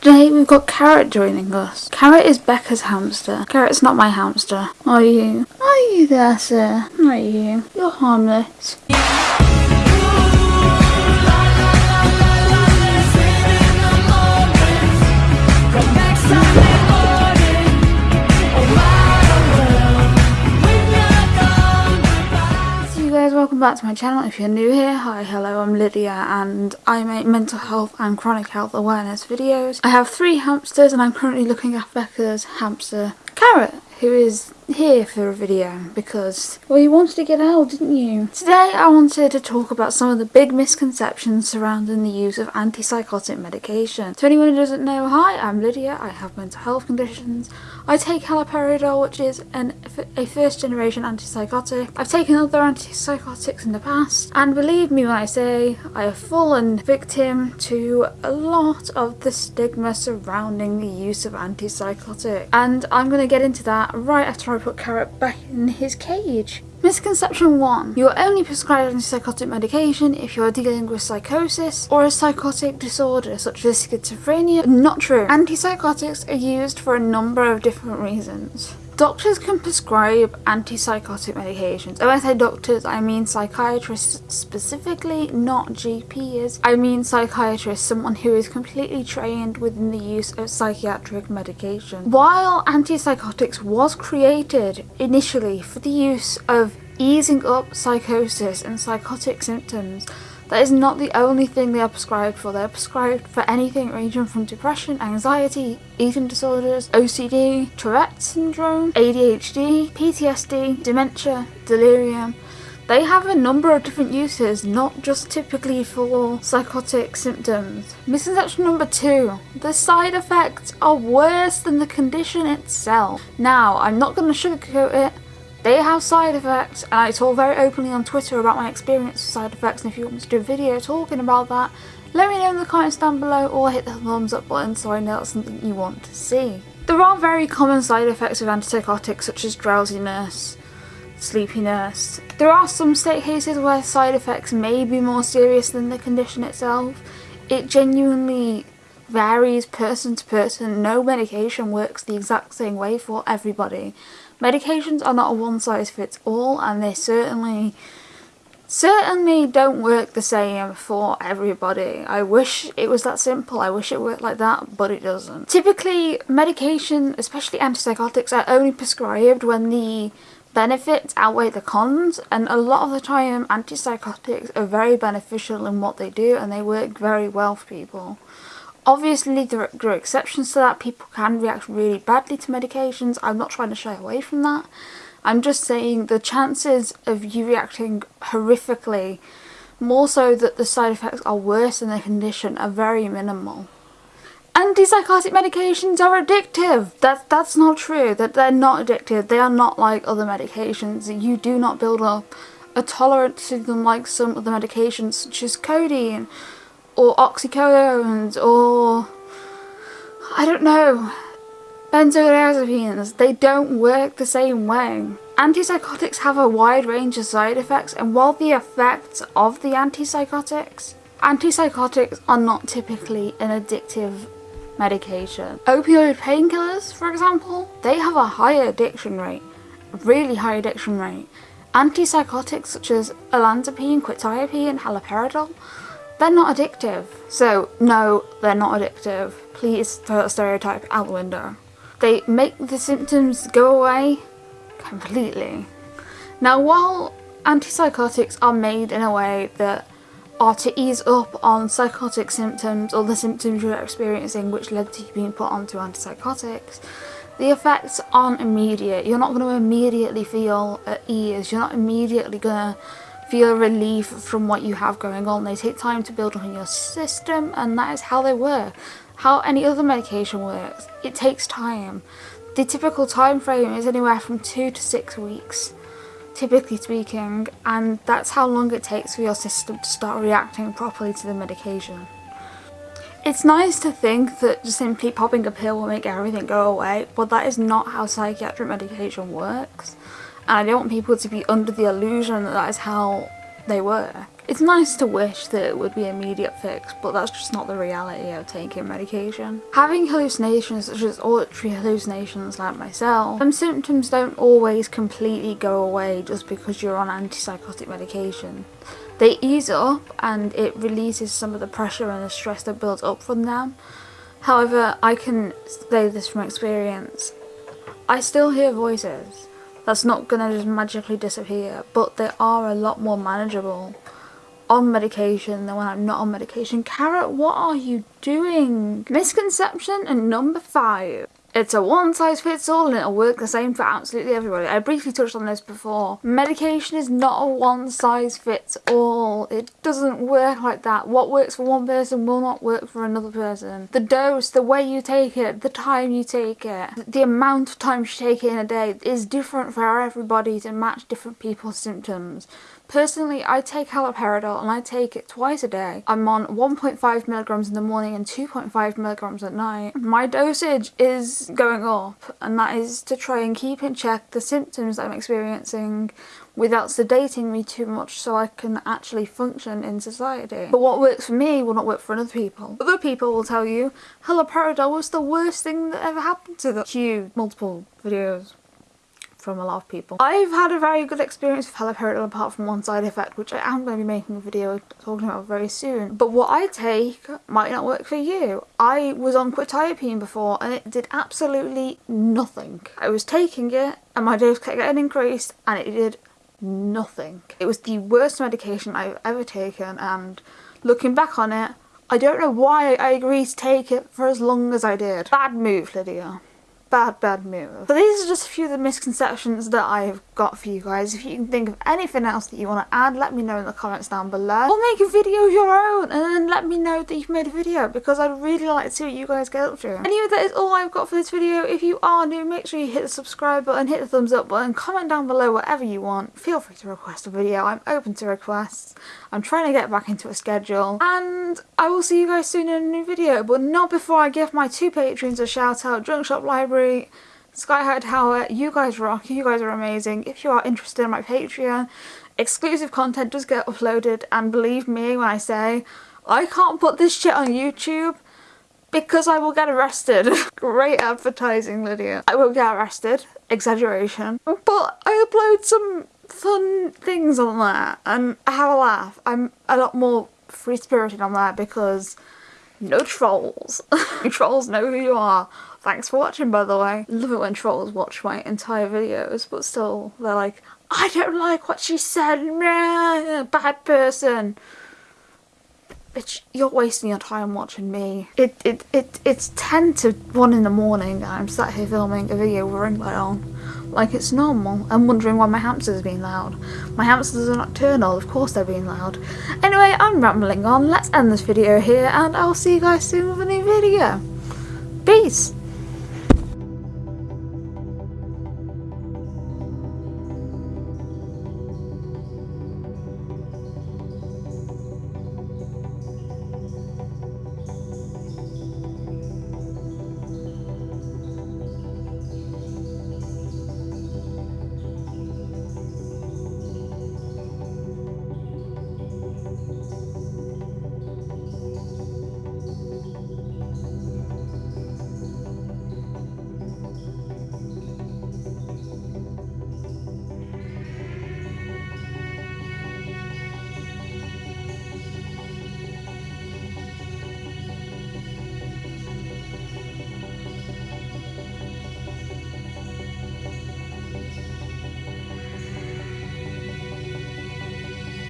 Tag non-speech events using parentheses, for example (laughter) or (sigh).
today we've got Carrot joining us. Carrot is Becca's hamster. Carrot's not my hamster. Are you? Are you there, sir? Are you? You're harmless. Back to my channel. If you're new here, hi, hello, I'm Lydia and I make mental health and chronic health awareness videos. I have three hamsters and I'm currently looking after Becca's hamster, Carrot, who is here for a video because, well, you wanted to get out, didn't you? Today I wanted to talk about some of the big misconceptions surrounding the use of antipsychotic medication. To anyone who doesn't know, hi, I'm Lydia, I have mental health conditions. I take haloperidol, which is an, a first generation antipsychotic. I've taken other antipsychotics in the past, and believe me when I say I have fallen victim to a lot of the stigma surrounding the use of antipsychotic. And I'm going to get into that right after I put Carrot back in his cage. Misconception 1. You are only prescribed antipsychotic medication if you are dealing with psychosis or a psychotic disorder such as schizophrenia. Not true. Antipsychotics are used for a number of different reasons. Doctors can prescribe antipsychotic medications. When I say doctors, I mean psychiatrists specifically, not GPs. I mean psychiatrists, someone who is completely trained within the use of psychiatric medication. While antipsychotics was created initially for the use of easing up psychosis and psychotic symptoms, that is not the only thing they are prescribed for. They are prescribed for anything ranging from depression, anxiety, eating disorders, OCD, Tourette syndrome, ADHD, PTSD, dementia, delirium. They have a number of different uses, not just typically for psychotic symptoms. Misconception number two, the side effects are worse than the condition itself. Now, I'm not going to sugarcoat it, they have side effects and I talk very openly on Twitter about my experience with side effects and if you want me to do a video talking about that, let me know in the comments down below or hit the thumbs up button so I know that's something you want to see. There are very common side effects of antipsychotics such as drowsiness, sleepiness. There are some state cases where side effects may be more serious than the condition itself. It genuinely varies person to person. No medication works the exact same way for everybody. Medications are not a one size fits all and they certainly certainly don't work the same for everybody. I wish it was that simple, I wish it worked like that, but it doesn't. Typically, medication, especially antipsychotics, are only prescribed when the benefits outweigh the cons and a lot of the time antipsychotics are very beneficial in what they do and they work very well for people. Obviously there are exceptions to that, people can react really badly to medications, I'm not trying to shy away from that. I'm just saying the chances of you reacting horrifically, more so that the side effects are worse than the condition, are very minimal. Antipsychotic medications are addictive. That, that's not true. That They're not addictive. They are not like other medications. You do not build up a tolerance to them like some other medications such as codeine or oxycodones or I don't know benzodiazepines. They don't work the same way. Antipsychotics have a wide range of side effects and while the effects of the antipsychotics antipsychotics are not typically an addictive medication. Opioid painkillers for example they have a high addiction rate really high addiction rate. Antipsychotics such as olanzapine quetiapine and haloperidol they're not addictive. So no, they're not addictive. Please throw that stereotype out the window. They make the symptoms go away completely. Now while antipsychotics are made in a way that are to ease up on psychotic symptoms or the symptoms you're experiencing which led to you being put onto antipsychotics, the effects aren't immediate. You're not going to immediately feel at ease. You're not immediately going to feel relief from what you have going on. They take time to build up in your system and that is how they work. How any other medication works. It takes time. The typical time frame is anywhere from two to six weeks, typically speaking, and that's how long it takes for your system to start reacting properly to the medication. It's nice to think that just simply popping a pill will make everything go away, but that is not how psychiatric medication works and I don't want people to be under the illusion that that is how they work. It's nice to wish that it would be an immediate fix, but that's just not the reality of taking medication. Having hallucinations such as auditory hallucinations like myself, some symptoms don't always completely go away just because you're on antipsychotic medication. They ease up and it releases some of the pressure and the stress that builds up from them. However, I can say this from experience. I still hear voices. That's not gonna just magically disappear, but they are a lot more manageable on medication than when I'm not on medication. Carrot, what are you doing? Misconception and number five. It's a one size fits all and it'll work the same for absolutely everybody. I briefly touched on this before. Medication is not a one size fits all. It doesn't work like that. What works for one person will not work for another person. The dose, the way you take it, the time you take it, the amount of time you take it in a day is different for everybody to match different people's symptoms. Personally, I take haloperidol and I take it twice a day. I'm on 1.5 milligrams in the morning and 2.5 milligrams at night. My dosage is going up and that is to try and keep in check the symptoms I'm experiencing without sedating me too much so I can actually function in society. But what works for me will not work for other people. Other people will tell you haloperidol was the worst thing that ever happened to them. Cue multiple videos from a lot of people. I've had a very good experience with haloperidol apart from one side effect which I am going to be making a video talking about very soon. But what I take might not work for you. I was on quetiapine before and it did absolutely nothing. I was taking it and my dose kept getting increased and it did nothing. It was the worst medication I've ever taken and looking back on it I don't know why I agreed to take it for as long as I did. Bad move Lydia bad, bad move. But these are just a few of the misconceptions that I've got for you guys. If you can think of anything else that you want to add, let me know in the comments down below. Or make a video of your own and then let me know that you've made a video because I'd really like to see what you guys get up to. Anyway, that is all I've got for this video. If you are new, make sure you hit the subscribe button, hit the thumbs up button, comment down below whatever you want. Feel free to request a video. I'm open to requests. I'm trying to get back into a schedule and I will see you guys soon in a new video but not before I give my two patrons a shout out, Drunk Shop Library, Sky High Tower, you guys rock, you guys are amazing. If you are interested in my Patreon, exclusive content does get uploaded and believe me when I say I can't put this shit on YouTube because I will get arrested. (laughs) Great advertising, Lydia. I will get arrested. Exaggeration. But I upload some fun things on there and I have a laugh. I'm a lot more free spirited on there because no trolls. (laughs) trolls know who you are. Thanks for watching by the way. Love it when trolls watch my entire videos but still they're like I don't like what she said, bad person. Bitch, you're wasting your time watching me. It, it, it, it's 10 to 1 in the morning and I'm sat here filming a video with ring light on like it's normal. I'm wondering why my hamsters are being loud. My hamsters are nocturnal, of course they're being loud. Anyway, I'm rambling on, let's end this video here and I'll see you guys soon with a new video. Peace!